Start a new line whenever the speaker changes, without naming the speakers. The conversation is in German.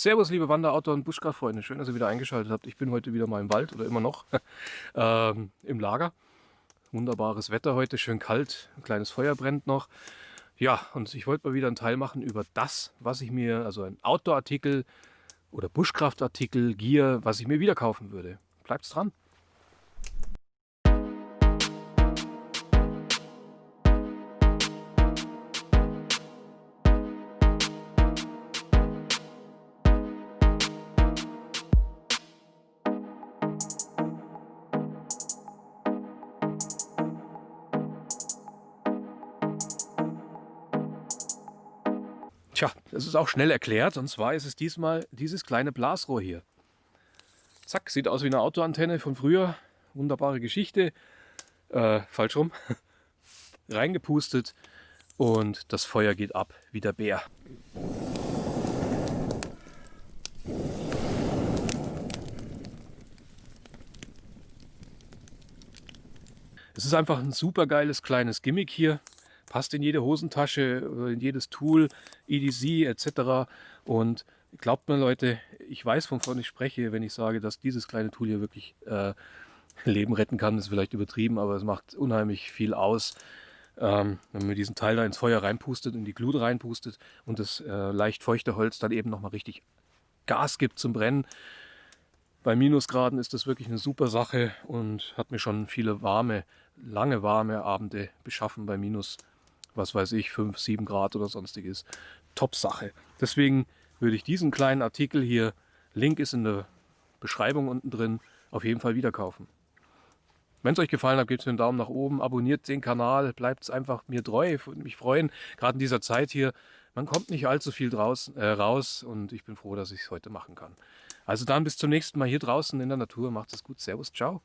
Servus, liebe Wander-, Outdoor- und Buschkraftfreunde. Schön, dass ihr wieder eingeschaltet habt. Ich bin heute wieder mal im Wald oder immer noch ähm, im Lager. Wunderbares Wetter heute, schön kalt, ein kleines Feuer brennt noch. Ja, und ich wollte mal wieder einen Teil machen über das, was ich mir, also ein Outdoor-Artikel oder Buschkraftartikel, Gear, was ich mir wieder kaufen würde. Bleibt's dran! Tja, das ist auch schnell erklärt. Und zwar ist es diesmal dieses kleine Blasrohr hier. Zack, sieht aus wie eine Autoantenne von früher. Wunderbare Geschichte. Äh, falsch rum. Reingepustet und das Feuer geht ab wie der Bär. Es ist einfach ein super geiles kleines Gimmick hier passt in jede Hosentasche, in jedes Tool, EDC etc. Und glaubt mir Leute, ich weiß, wovon ich spreche, wenn ich sage, dass dieses kleine Tool hier wirklich äh, Leben retten kann. Das ist vielleicht übertrieben, aber es macht unheimlich viel aus. Ähm, wenn man diesen Teil da ins Feuer reinpustet, in die Glut reinpustet und das äh, leicht feuchte Holz dann eben nochmal richtig Gas gibt zum Brennen. Bei Minusgraden ist das wirklich eine super Sache und hat mir schon viele warme, lange warme Abende beschaffen bei Minus was weiß ich, 5, 7 Grad oder sonstiges. Top-Sache. Deswegen würde ich diesen kleinen Artikel hier, Link ist in der Beschreibung unten drin, auf jeden Fall wieder kaufen. Wenn es euch gefallen hat, gebt mir einen Daumen nach oben, abonniert den Kanal, bleibt einfach mir treu, würde mich freuen. Gerade in dieser Zeit hier, man kommt nicht allzu viel draußen, äh, raus und ich bin froh, dass ich es heute machen kann. Also dann bis zum nächsten Mal hier draußen in der Natur. Macht es gut. Servus, ciao.